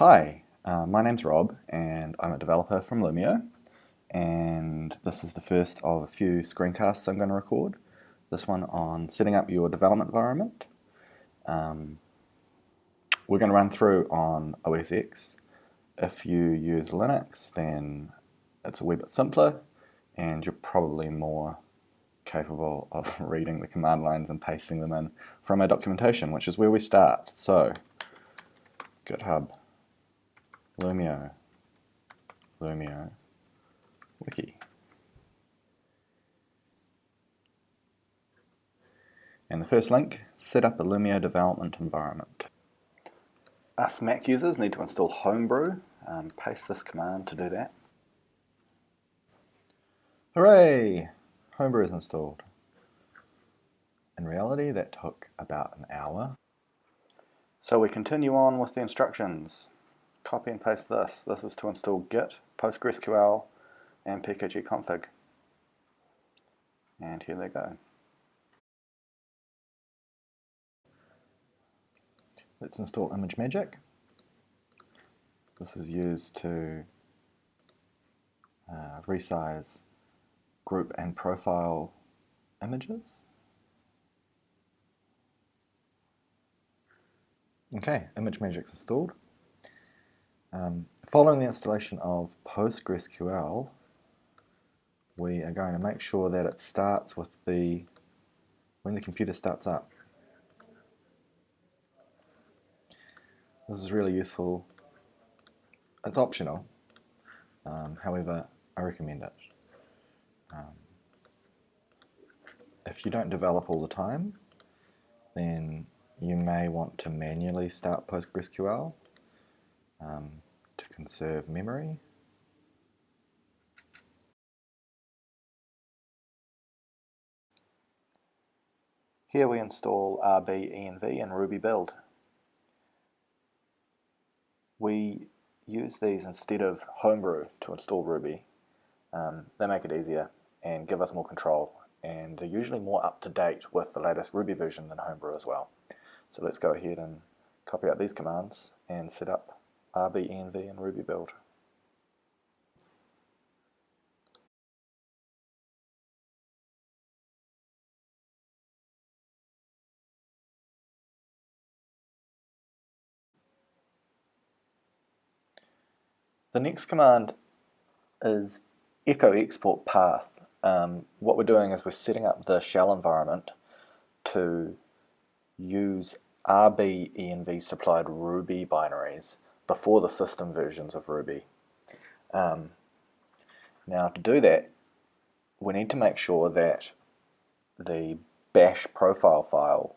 Hi, uh, my name's Rob and I'm a developer from Loomio and this is the first of a few screencasts I'm going to record. This one on setting up your development environment. Um, we're going to run through on OS X. If you use Linux then it's a wee bit simpler and you're probably more capable of reading the command lines and pasting them in from our documentation, which is where we start. So, GitHub Loomio, Lumio, Wiki. And the first link, set up a Loomio development environment. Us Mac users need to install Homebrew. Um, paste this command to do that. Hooray! Homebrew is installed. In reality, that took about an hour. So we continue on with the instructions copy and paste this. This is to install Git, PostgreSQL, and pkgconfig. And here they go. Let's install ImageMagick. This is used to uh, resize group and profile images. Okay, ImageMagick's installed. Um, following the installation of PostgreSQL, we are going to make sure that it starts with the, when the computer starts up. This is really useful. It's optional, um, however, I recommend it. Um, if you don't develop all the time, then you may want to manually start PostgreSQL um, to conserve memory. Here we install RBENV and Ruby build. We use these instead of Homebrew to install Ruby. Um, they make it easier and give us more control and they're usually more up to date with the latest Ruby version than Homebrew as well. So let's go ahead and copy out these commands and set up RBENV and Ruby build. The next command is echo export path. Um, what we're doing is we're setting up the shell environment to use RBENV supplied Ruby binaries before the system versions of Ruby. Um, now to do that, we need to make sure that the bash profile file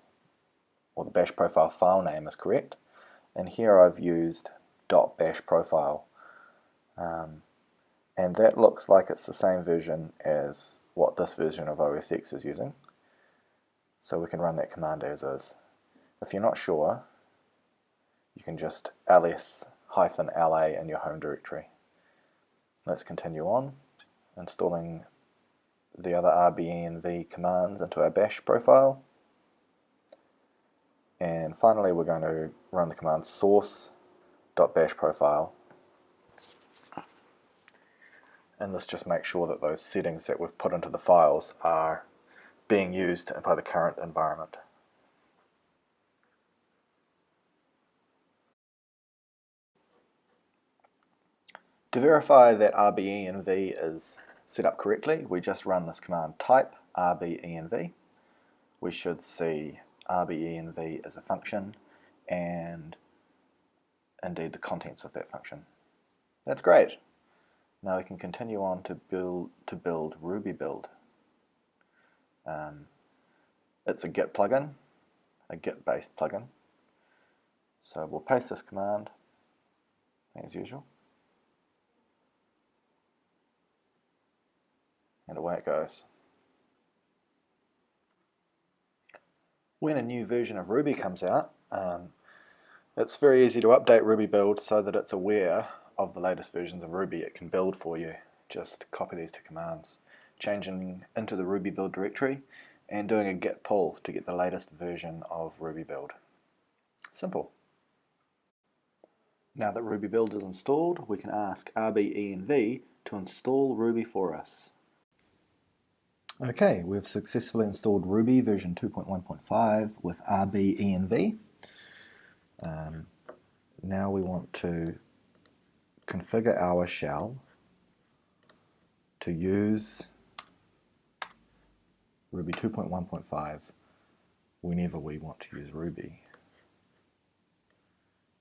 or the bash profile file name is correct. And here I've used .bash profile. Um, and that looks like it's the same version as what this version of OS X is using. So we can run that command as is. If you're not sure, you can just ls-la in your home directory. Let's continue on, installing the other RBENV commands into our bash profile. And finally we're going to run the command source.bash profile. And this just makes sure that those settings that we've put into the files are being used by the current environment. To verify that RBENV is set up correctly, we just run this command type RBENV. We should see RBENV as a function and indeed the contents of that function. That's great. Now we can continue on to build to build Ruby build. Um, it's a Git plugin, a Git based plugin. So we'll paste this command as usual. And away it goes. When a new version of Ruby comes out, um, it's very easy to update Ruby build so that it's aware of the latest versions of Ruby it can build for you. Just copy these two commands, changing into the Ruby build directory and doing a git pull to get the latest version of Ruby build. Simple. Now that Ruby Build is installed, we can ask RBENV to install Ruby for us. Okay, we've successfully installed Ruby version 2.1.5 with RBENV. Um, now we want to configure our shell to use Ruby 2.1.5 whenever we want to use Ruby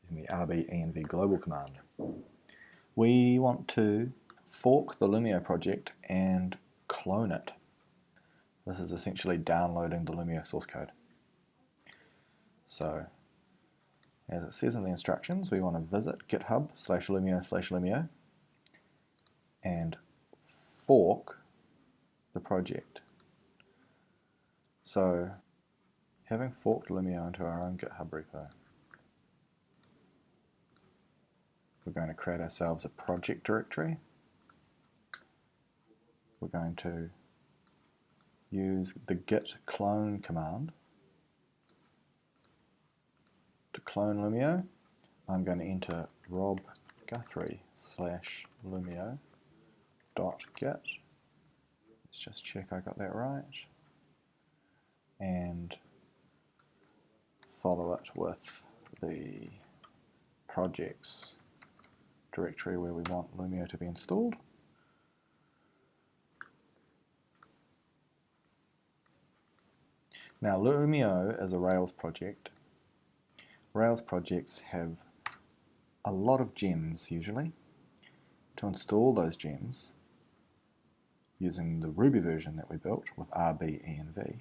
using the RBENV global command. We want to fork the Loomio project and clone it. This is essentially downloading the Loomio source code. So, as it says in the instructions, we want to visit github slash Loomio slash Loomio and fork the project. So, having forked Loomio into our own GitHub repo, we're going to create ourselves a project directory. We're going to use the git clone command to clone Loomio. I'm going to enter rob guthrie slash loomio dot git. Let's just check I got that right. And follow it with the projects directory where we want Loomio to be installed. Now Loomio is a Rails project. Rails projects have a lot of gems usually. To install those gems using the Ruby version that we built with RBENV,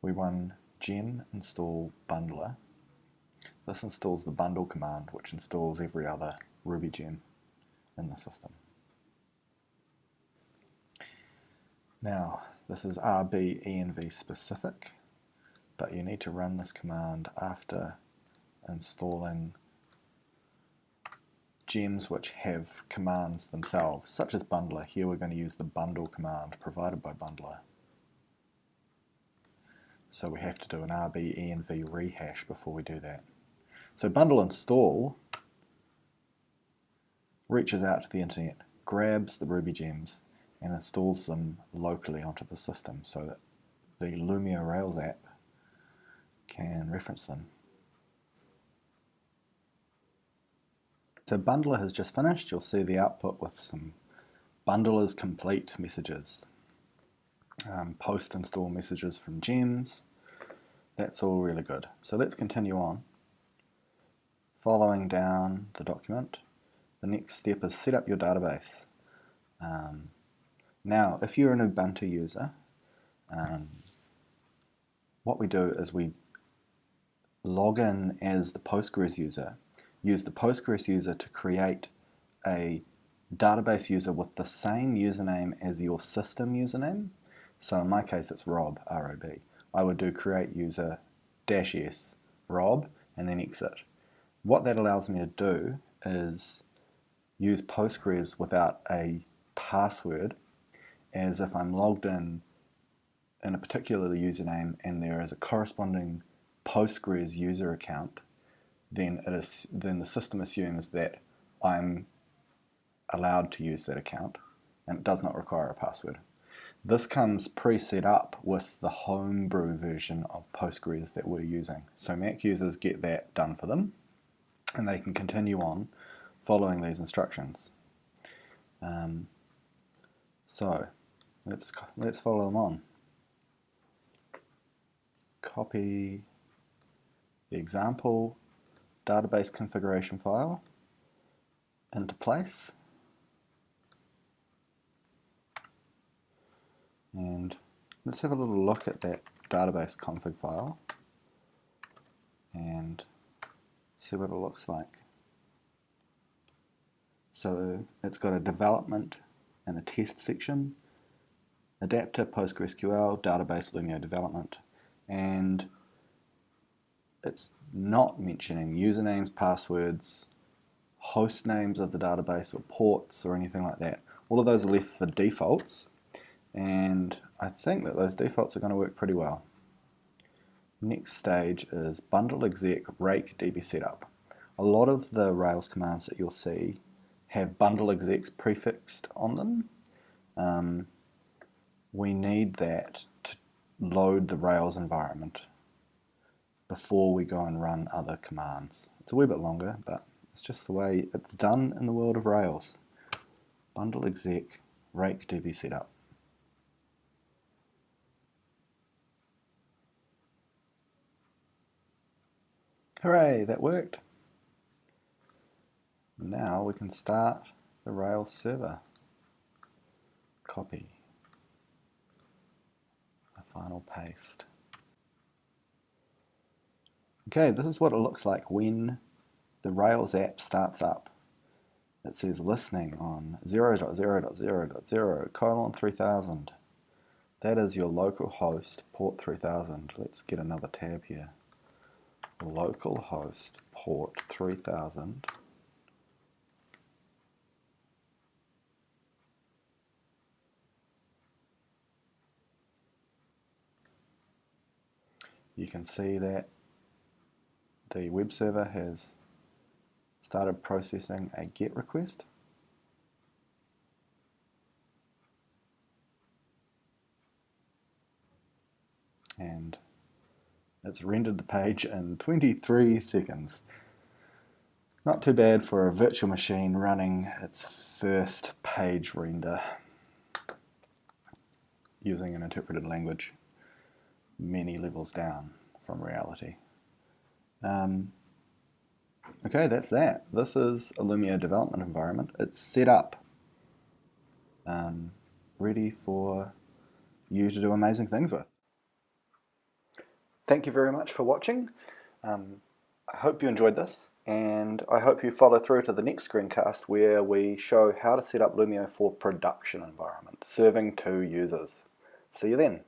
we run gem install bundler. This installs the bundle command which installs every other Ruby gem in the system. Now, this is RBENV specific, but you need to run this command after installing gems which have commands themselves, such as bundler. Here we're going to use the bundle command provided by bundler. So we have to do an RBENV rehash before we do that. So bundle install reaches out to the internet, grabs the Ruby gems, and installs them locally onto the system so that the Loomio Rails app can reference them. So bundler has just finished. You'll see the output with some bundlers complete messages. Um, post install messages from gems. That's all really good. So let's continue on. Following down the document, the next step is set up your database. Um, now, if you're an Ubuntu user, um, what we do is we log in as the Postgres user, use the Postgres user to create a database user with the same username as your system username. So in my case, it's Rob, R-O-B. I would do create user dash s Rob and then exit. What that allows me to do is use Postgres without a password as if I'm logged in in a particular username and there is a corresponding Postgres user account, then it is then the system assumes that I'm allowed to use that account and it does not require a password. This comes pre-set up with the homebrew version of Postgres that we're using. So Mac users get that done for them and they can continue on following these instructions. Um, so let's let's follow them on. Copy the example database configuration file into place and let's have a little look at that database config file and see what it looks like. So it's got a development and a test section, adapter, PostgreSQL, database, Loomio development, and it's not mentioning usernames, passwords, host names of the database or ports or anything like that. All of those are left for defaults and I think that those defaults are going to work pretty well. Next stage is bundle exec rake db setup. a lot of the Rails commands that you'll see have bundle execs prefixed on them. Um, we need that to load the Rails environment before we go and run other commands. It's a wee bit longer, but it's just the way it's done in the world of Rails. Bundle exec rake db setup. Hooray, that worked. Now we can start the Rails server. Copy. Final paste. Okay, this is what it looks like when the Rails app starts up. It says listening on 0.0.0.0 colon 3000. That is your local host port 3000. Let's get another tab here. Localhost port 3000. You can see that the web server has started processing a GET request. And it's rendered the page in 23 seconds. Not too bad for a virtual machine running its first page render using an interpreted language many levels down from reality. Um, okay, that's that. This is a Loomio development environment. It's set up, um, ready for you to do amazing things with. Thank you very much for watching. Um, I hope you enjoyed this and I hope you follow through to the next screencast where we show how to set up Loomio for production environment, serving two users. See you then.